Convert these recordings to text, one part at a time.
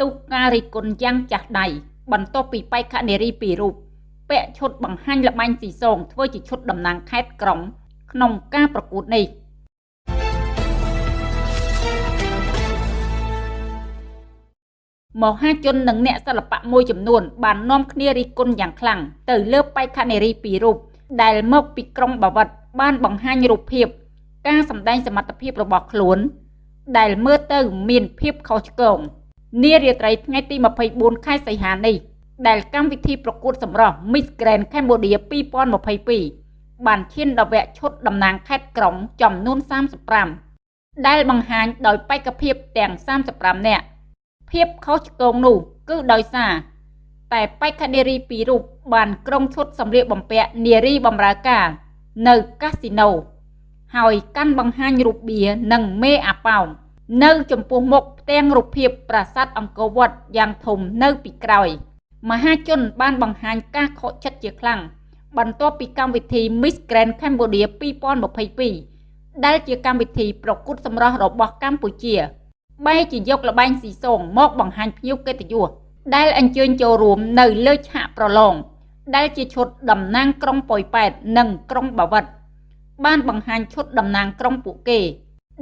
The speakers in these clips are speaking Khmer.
ទុះការរិះគន់យ៉ាងចាស់ដៃបន្ទាប់ពីបេក្ខនារីពីររូបពាក់ឈុតបង្ហាញល្បែងស៊ីសងធ្វើជាឈុតតំណាងខេត្តក្រុង ក្នុងការប្រកួតនេះមហាជននិងអ្នកសិល្បៈមួយចំនួន បាននាំគ្នារិះគន់យ៉ាងខ្លាំងទៅលើបេក្ខនារីពីររូបដែលមកពីក្រុងបាវិតបានបង្ហាញរូបភាព ការសម្ដែងសមត្ថភាពរបស់ខ្លួន ដែលមើលទៅមានភាពខុសឆ្គង នារាត្រីថ្ងៃទី24ខែសីហានេះដែលកម្មវិធីប្រកួតសម្រស់ Miss Grand Cambodia 2022បានឈានដល់វគ្គឈុតតំណាងខេត្តក្រុងចំនួន35ដែលបង្ហាញដោយបេក្ខភាពទាំង35នាក់ភាពខុសឆ្គងនោះគឺដោយសារតែបេក្ខនារីពីររូបបានក្រុងឈុតសម្លៀកបំពាក់នារីបម្រើការនៅកាស៊ីណូហើយកាន់បង្ហាញរូបបៀនិងមេអាប៉ោង នៅចំពោះមុខផ្ទាំងរូបភាពប្រាសាទអង្គរវត្តយ៉ាងធំនៅពីក្រោយ មហាជនបានបង្ហាញការខកចិត្តជាខ្លាំងបន្ទាប់ពីកម្មវិធី Miss Grand Cambodia 2022ដែលជាកម្មវិធីប្រកួតសម្រស់របស់កម្ពុជាបែរជាយកលបែងស៊ីសងមកបង្ហាញភ្ញៀវកិត្តិយសដែលអញ្ជើញចូលរួមនៅលើឆាកប្រឡងដែលជាឈុតតំណាងក្រុងប៉ោយប៉ែតនិងក្រុងបាវិតបានបង្ហាញឈុតតំណាងក្រុងពួកគេ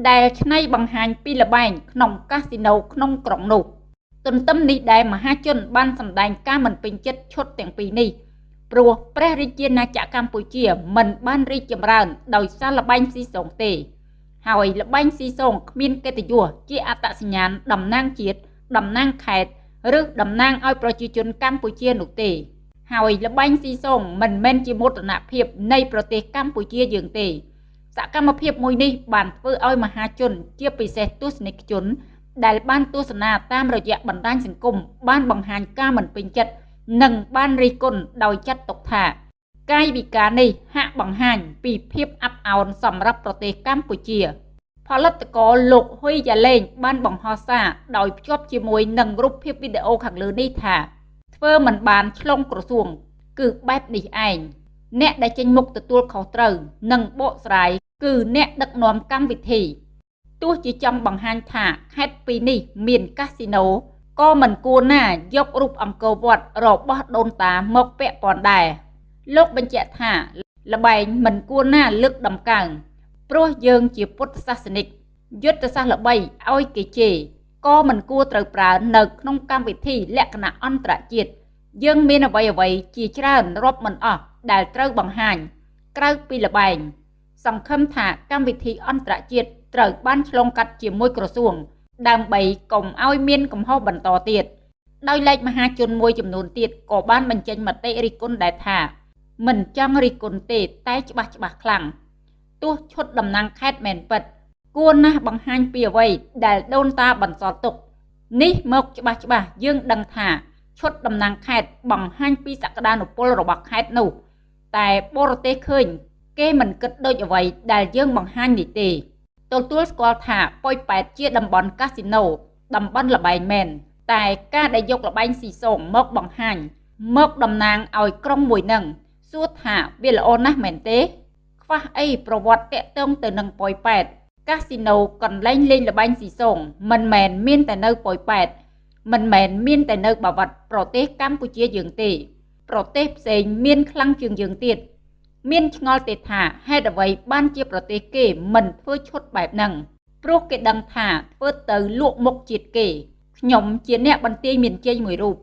ដែលឆ្នៃបង្ហាញពីលបែងក្នុងកាស៊ីណូក្នុងក្រុងនោះទន្ទឹមនេះដែរមហាជនបានសម្ដែងការមិនពេញចិត្តឈុតទាំងពីរនេះព្រោះព្រះរាជាណាចក្រកម្ពុជាមិនបានរីកចម្រើនដោយសារលបែងស៊ីសងទេ ហើយលបែងស៊ីសងគ្មានកិត្តិយសជាអត្តសញ្ញាណតំណាងជាតិតំណាងខេត្តឬតំណាងឲ្យប្រជាជនកម្ពុជានោះទេ ហើយលបែងស៊ីសងមិនមែនជាមោទនភាពនៃប្រទេសកម្ពុជាយើងទេ សកម្មភាពមួយនេះបានធ្វើឲ្យមហាជន ជាពិសេសទស្សនិកជន ដែលបានទស្សនាតាមរយៈបណ្ដាញសង្គមបានបង្ហាញការមិនពេញចិត្តនិងបានរិះគន់ដោយចាត់ទុកថាកាយវិការនេះហាក់បង្ហាញពីភាពអាប់អោនសម្រាប់ប្រទេសកម្ពុជា ផលិតករលោកហ៊ុយយ៉ាឡេងបានបង្ហោះសារដោយភ្ជាប់ជាមួយនឹងរូបភាពវីដេអូខាងលើនេះថា ធ្វើមិនបានឆ្លងក្រសួង គឺបែបនេះឯង អ្នកដែលចេញមុខទទួលខុសត្រូវនិងបកស្រាយគឺអ្នកដឹកនាំកម្មវិធីទោះជាចង់បង្ហាញថាខេត្តពីរនេះមានកាស៊ីណូក៏មិនគួរណាយករូបអង្គរវត្តរបស់ដូនតាមកពាក់ព័ន្ធដែរលោកបញ្ជាក់ថាលបែងមិនគួរណាលើកដំកើងព្រោះយើងជាពុទ្ធសាសនិកយុទ្ធសាស្ត្រល្បីឲ្យគេជេរក៏មិនគួរត្រូវប្រើនៅក្នុងកម្មវិធីលក្ខណៈអន្តរជាតិយើងមានអ្វីអ្វីជាច្រើនរាប់មិនអស់ ដែលត្រូវបង្ហាញ ក្រៅពីលបែងសង្ឃឹមថាកម្មវិធីអន្តរជាតិត្រូវបានឆ្លងកាត់ជាមួយក្រសួង ដើម្បីកុំឲ្យមានកំហុសបន្តទៀតដោយឡែកមហាជនមួយចំនួនទៀតក៏បានបញ្ចេញមតិរិះគន់ដែរថា មិនចង់រិះគន់ទេតែច្បាស់ច្បាស់ខ្លាំងទោះឈុតតំណាងខេត្តមែនពិត គួរណាស់បង្ហាញពីអ្វីដែលដូនតាបន្សល់ទុកនេះមកច្បាស់ច្បាស់យើងដឹងថាឈុតតំណាងខេត្តបង្ហាញពីសក្តានុពលរបស់ខេត្តនោះ តែបរទេសឃើញ គេមិនគិតដូចអ្វីដែលយើងបង្ហាញនេះទេទទួលស្គាល់ថាប៉ោយប៉ែតជាតំបន់កាស៊ីណូតំបន់លបែងមែនតែការដែលយកលបែងស៊ីសងមកបង្ហាញ មកតំណាងឲ្យក្រុងមួយនឹងសួរថាវាល្អណាស់មែនទេ ខ្វះអីប្រវត្តិតាក់ទងទៅនឹងប៉ោយប៉ែតកាស៊ីណូកន្លែងលេងលបែងស៊ីសងមិនមែនមានតែនៅប៉ោយប៉ែតមិនមែនមានតែនៅបាវិតប្រទេសកម្ពុជាយើងទេ ប្រទេសផ្សេងមានខ្លាំងជាងយើងទៀតមានឆ្ងល់ទេថាហេតុអ្វីបានជាប្រទេសគេមិនធ្វើឈុតបែបហ្នឹងព្រោះគេដឹងថាធ្វើទៅលក់មុខជាតិគេខ្ញុំជាអ្នកបន្ទាយមានជ័យមួយរូប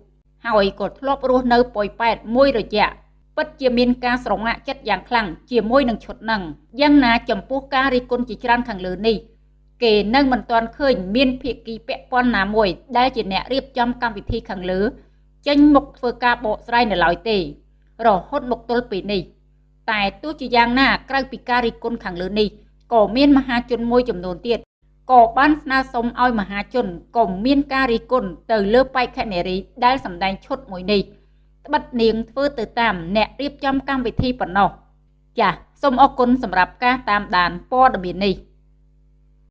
ហើយក៏ធ្លាប់រស់នៅប៉ោយប៉ែតមួយរយៈពិតជាមានការស្រងាក់ចិត្តយ៉ាងខ្លាំងជាមួយនឹងឈុតហ្នឹងយ៉ាងណាចំពោះការរិះគន់ជាច្រើនខាងលើនេះគេនៅមិនទាន់ឃើញមានភាគីពាក់ព័ន្ធណាមួយដែលជាអ្នករៀបចំកម្មវិធីខាងលើ ចេញមុខធ្វើការបកស្រាយនៅឡើយទេ រហូតមកទល់ពេលនេះតែទោះជាយ៉ាងណាក្រៅពីការរិះគន់ខាងលើនេះក៏មានមហាជនមួយចំនួនទៀតក៏បានស្នើសុំឲ្យមហាជនក៏មានការរិះគន់ទៅលើបេក្ខនារីដែលសម្ដែងឈុតមួយនេះត្បិតនាងធ្វើទៅតាមអ្នករៀបចំកម្មវិធីប៉ុណ្ណោះចាសសូមអរគុណសម្រាប់ការតាមដានព័ត៌មាននេះ